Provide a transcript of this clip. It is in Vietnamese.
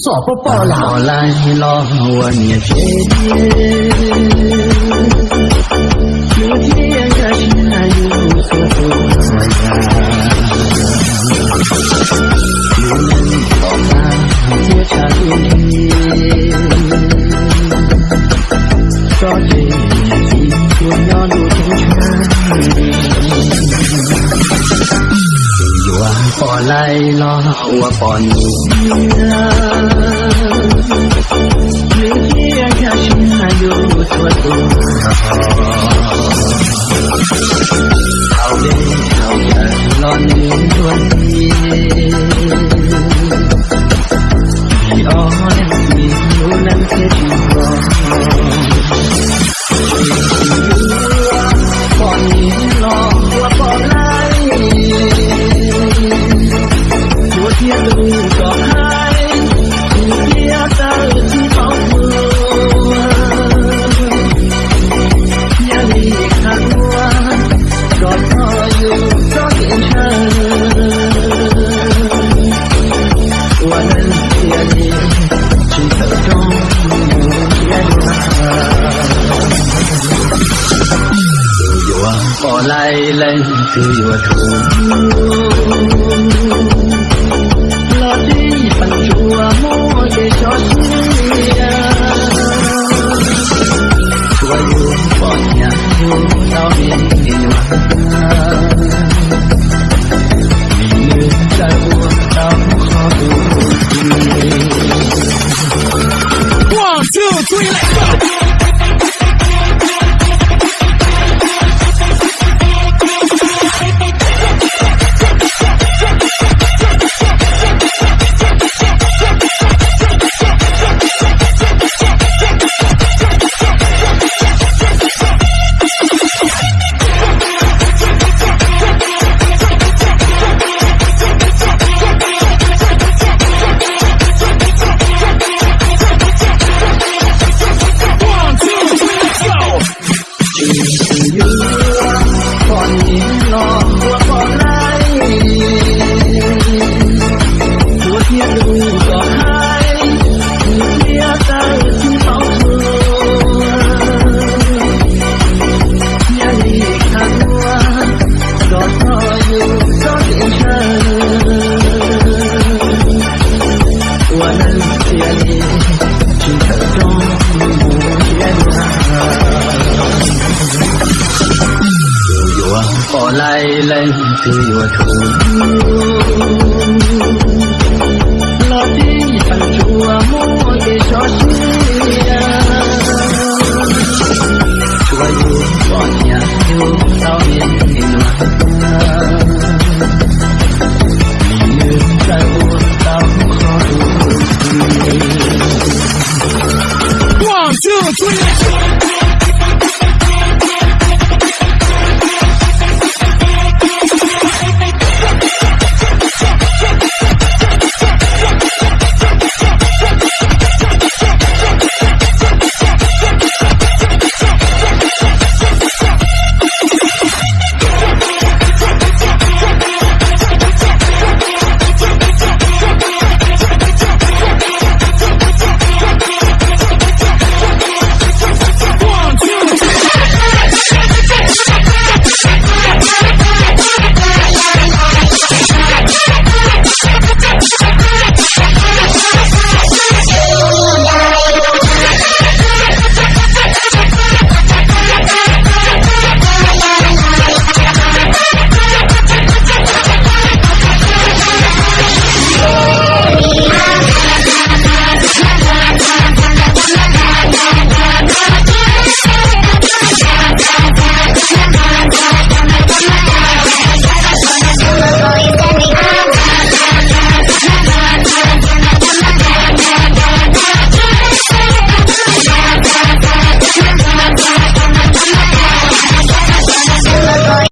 说不报。老来老我你决定，天涯是难如何做呀？你能否再？着急。bỏ lại lo hậu bỏ nụ Hãy subscribe cho kênh Ghiền Mì Gõ Để không bỏ lỡ những video hấp dẫn for Leyland to your tomb. Lord, đi phần chùa mỗi lai lên tươi mùa thu lo đi phần chùa mua để cho chùa yêu bỏ nhà yêu sao yên yên lặng như ta buồn tao khó đủ One, two, three, four,